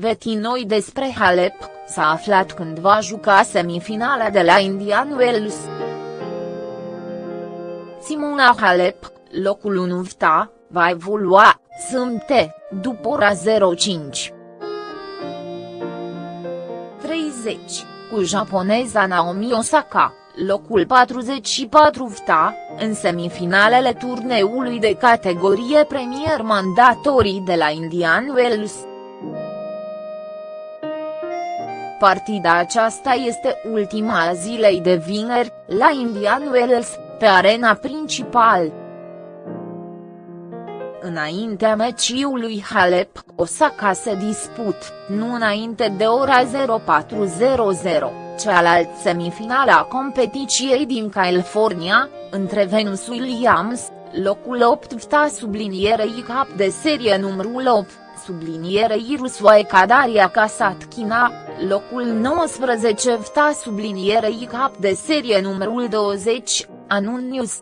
poveti noi despre Halep, s-a aflat când va juca semifinala de la Indian Wells. Simona Halep, locul 1 VTA, va evolua, sâmbte, după ora 05. 30, cu japoneza Naomi Osaka, locul 44 VTA, în semifinalele turneului de categorie premier mandatorii de la Indian Wells. Partida aceasta este ultima zilei de vineri, la Indian Wells, pe arena principal. Înaintea meciului Halep, Osaka se disput, nu înainte de ora 0400, cealaltă semifinală a competiției din California, între Venus Williams, locul 8 VTA sublinierei cap de serie numărul 8, sublinierei Rusoae Kadaria Kasatkina, locul 19 VTA sublinierei cap de serie numărul 20, Anun News.